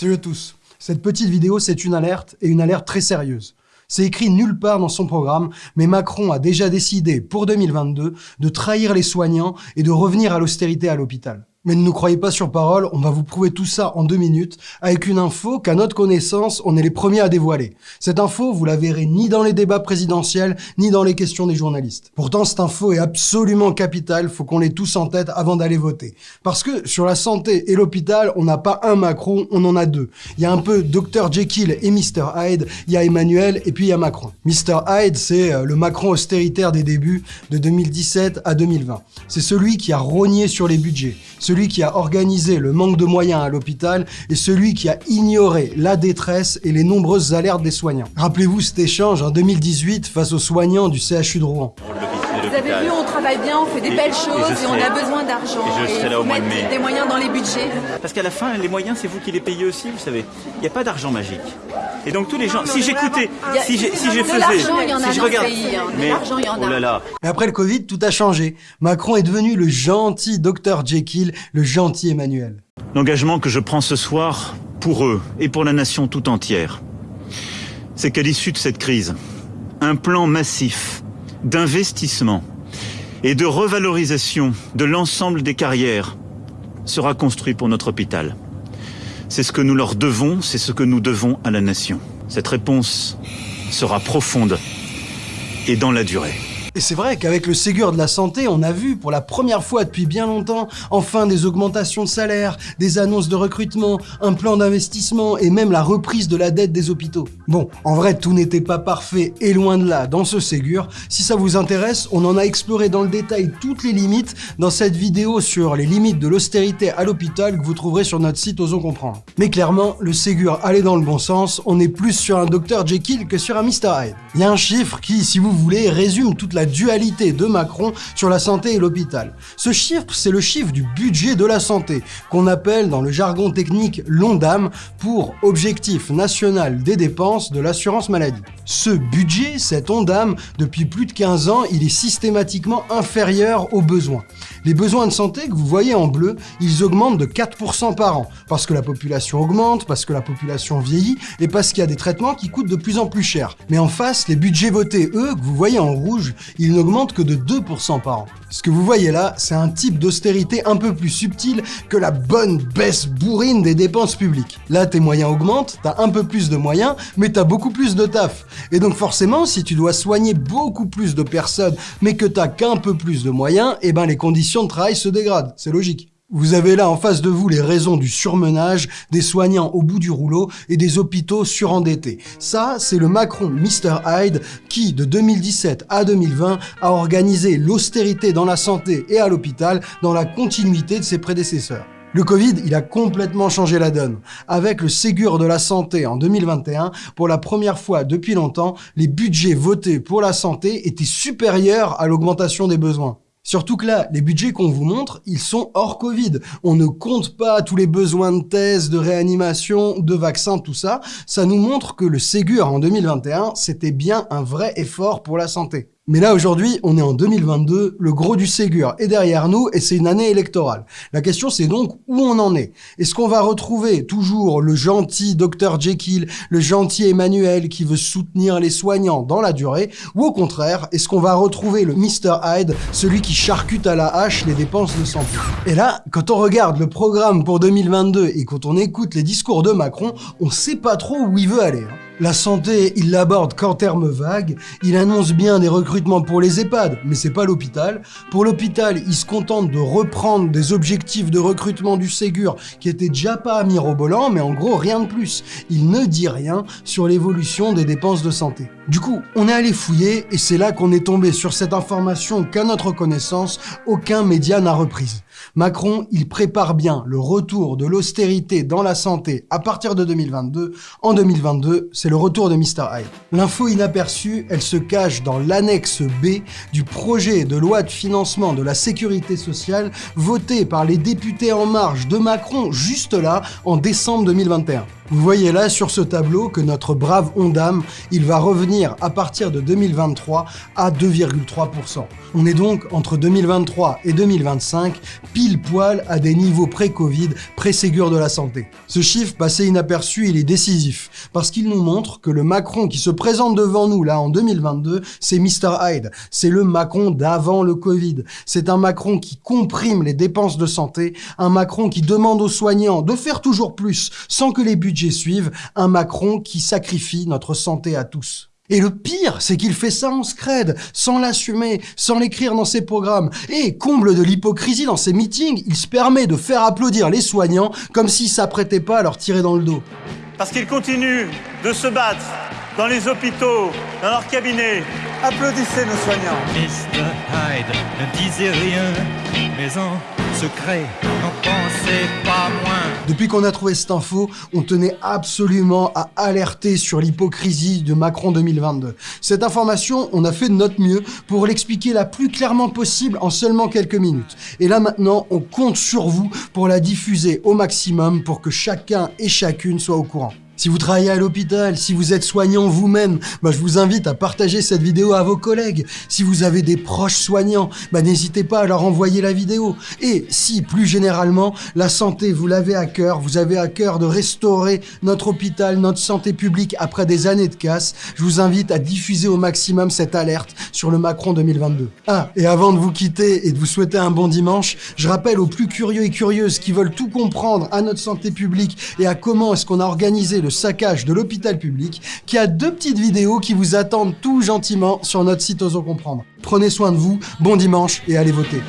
Salut à tous. Cette petite vidéo, c'est une alerte, et une alerte très sérieuse. C'est écrit nulle part dans son programme, mais Macron a déjà décidé, pour 2022, de trahir les soignants et de revenir à l'austérité à l'hôpital. Mais ne nous croyez pas sur parole, on va vous prouver tout ça en deux minutes avec une info qu'à notre connaissance, on est les premiers à dévoiler. Cette info, vous la verrez ni dans les débats présidentiels, ni dans les questions des journalistes. Pourtant, cette info est absolument capitale, faut qu'on l'ait tous en tête avant d'aller voter. Parce que sur la santé et l'hôpital, on n'a pas un Macron, on en a deux. Il y a un peu Dr Jekyll et Mr Hyde, il y a Emmanuel et puis il y a Macron. Mr Hyde, c'est euh, le Macron austéritaire des débuts de 2017 à 2020. C'est celui qui a rogné sur les budgets, celui qui a organisé le manque de moyens à l'hôpital et celui qui a ignoré la détresse et les nombreuses alertes des soignants. Rappelez-vous cet échange en 2018 face aux soignants du CHU de Rouen. Vous avez vu, on travaille bien, on fait des belles choses et, on a besoin d'argent. Et je serai là au mois de mai. des moyens dans les budgets. Parce qu'à la fin, les moyens, c'est vous qui les payez aussi, vous savez. Il n'y a pas d'argent magique. Et donc tous les gens, si j'écoutais, si j'ai, si je faisais, si je regarde, hein. mais l'argent, il y en a. oh là là. Mais après le Covid, tout a changé. Macron est devenu le gentil Dr Jekyll, le gentil Emmanuel. L'engagement que je prends ce soir pour eux et pour la nation tout entière, c'est qu'à l'issue de cette crise, un plan massif d'investissement et de revalorisation de l'ensemble des carrières sera construit pour notre hôpital. C'est ce que nous leur devons, c'est ce que nous devons à la nation. Cette réponse sera profonde et dans la durée. Et c'est vrai qu'avec le Ségur de la santé, on a vu pour la première fois depuis bien longtemps, enfin des augmentations de salaire, des annonces de recrutement, un plan d'investissement et même la reprise de la dette des hôpitaux. Bon, en vrai, tout n'était pas parfait et loin de là dans ce Ségur. Si ça vous intéresse, on en a exploré dans le détail toutes les limites dans cette vidéo sur les limites de l'austérité à l'hôpital que vous trouverez sur notre site Osons Comprendre. Mais clairement, le Ségur allait dans le bon sens, on est plus sur un Dr Jekyll que sur un Mr Hyde. Il y a un chiffre qui, si vous voulez, résume toute la dualité de Macron sur la santé et l'hôpital. Ce chiffre, c'est le chiffre du budget de la santé, qu'on appelle dans le jargon technique l'ONDAM pour Objectif National des Dépenses de l'Assurance Maladie. Ce budget, cet ONDAM, depuis plus de 15 ans, il est systématiquement inférieur aux besoins. Les besoins de santé que vous voyez en bleu, ils augmentent de 4% par an, parce que la population augmente, parce que la population vieillit, et parce qu'il y a des traitements qui coûtent de plus en plus cher. Mais en face, les budgets votés, eux, que vous voyez en rouge, ils n'augmentent que de 2% par an. Ce que vous voyez là, c'est un type d'austérité un peu plus subtil que la bonne baisse bourrine des dépenses publiques. Là, tes moyens augmentent, t'as un peu plus de moyens, mais t'as beaucoup plus de taf. Et donc forcément, si tu dois soigner beaucoup plus de personnes, mais que t'as qu'un peu plus de moyens, eh ben les conditions de travail se dégradent. C'est logique. Vous avez là en face de vous les raisons du surmenage, des soignants au bout du rouleau et des hôpitaux surendettés. Ça, c'est le Macron Mr Hyde qui, de 2017 à 2020, a organisé l'austérité dans la santé et à l'hôpital dans la continuité de ses prédécesseurs. Le Covid, il a complètement changé la donne. Avec le Ségur de la santé en 2021, pour la première fois depuis longtemps, les budgets votés pour la santé étaient supérieurs à l'augmentation des besoins. Surtout que là, les budgets qu'on vous montre, ils sont hors Covid. On ne compte pas tous les besoins de thèse, de réanimation, de vaccins, tout ça. Ça nous montre que le Ségur en 2021, c'était bien un vrai effort pour la santé. Mais là, aujourd'hui, on est en 2022, le gros du Ségur est derrière nous et c'est une année électorale. La question, c'est donc où on en est. Est-ce qu'on va retrouver toujours le gentil Dr Jekyll, le gentil Emmanuel qui veut soutenir les soignants dans la durée Ou au contraire, est-ce qu'on va retrouver le Mr Hyde, celui qui charcute à la hache les dépenses de santé? Et là, quand on regarde le programme pour 2022 et quand on écoute les discours de Macron, on sait pas trop où il veut aller. Hein. La santé, il l'aborde qu'en termes vagues, il annonce bien des recrutements pour les EHPAD, mais c'est pas l'hôpital. Pour l'hôpital, il se contente de reprendre des objectifs de recrutement du Ségur qui étaient déjà pas mirobolants, mais en gros rien de plus. Il ne dit rien sur l'évolution des dépenses de santé. Du coup, on est allé fouiller et c'est là qu'on est tombé sur cette information qu'à notre connaissance, aucun média n'a reprise. Macron, il prépare bien le retour de l'austérité dans la santé à partir de 2022. En 2022, c'est le retour de Mr. Hyde. L'info inaperçue, elle se cache dans l'annexe B du projet de loi de financement de la sécurité sociale voté par les députés En Marche de Macron juste là en décembre 2021. Vous voyez là sur ce tableau que notre brave Ondam, il va revenir à partir de 2023 à 2,3%. On est donc entre 2023 et 2025 pile poil à des niveaux pré-Covid, pré-Ségur de la santé. Ce chiffre passé inaperçu, il est décisif, parce qu'il nous montre que le Macron qui se présente devant nous là en 2022, c'est Mr Hyde, c'est le Macron d'avant le Covid. C'est un Macron qui comprime les dépenses de santé, un Macron qui demande aux soignants de faire toujours plus sans que les budgets suivent, un Macron qui sacrifie notre santé à tous. Et le pire, c'est qu'il fait ça en scred, sans l'assumer, sans l'écrire dans ses programmes. Et, comble de l'hypocrisie dans ses meetings, il se permet de faire applaudir les soignants comme s'il s'apprêtait pas à leur tirer dans le dos. Parce qu'ils continuent de se battre dans les hôpitaux, dans leurs cabinets. Applaudissez nos soignants. Mr. Hyde ne disait rien, mais en secret, n'en pensez pas moins. Depuis qu'on a trouvé cette info, on tenait absolument à alerter sur l'hypocrisie de Macron 2022. Cette information, on a fait de notre mieux pour l'expliquer la plus clairement possible en seulement quelques minutes. Et là maintenant, on compte sur vous pour la diffuser au maximum pour que chacun et chacune soit au courant. Si vous travaillez à l'hôpital, si vous êtes soignant vous-même, bah, je vous invite à partager cette vidéo à vos collègues. Si vous avez des proches soignants, bah, n'hésitez pas à leur envoyer la vidéo. Et si, plus généralement, la santé, vous l'avez à cœur, vous avez à cœur de restaurer notre hôpital, notre santé publique après des années de casse, je vous invite à diffuser au maximum cette alerte sur le Macron 2022. Ah, et avant de vous quitter et de vous souhaiter un bon dimanche, je rappelle aux plus curieux et curieuses qui veulent tout comprendre à notre santé publique et à comment est-ce qu'on a organisé le saccage de l'hôpital public, qui a deux petites vidéos qui vous attendent tout gentiment sur notre site Osons Comprendre. Prenez soin de vous, bon dimanche et allez voter.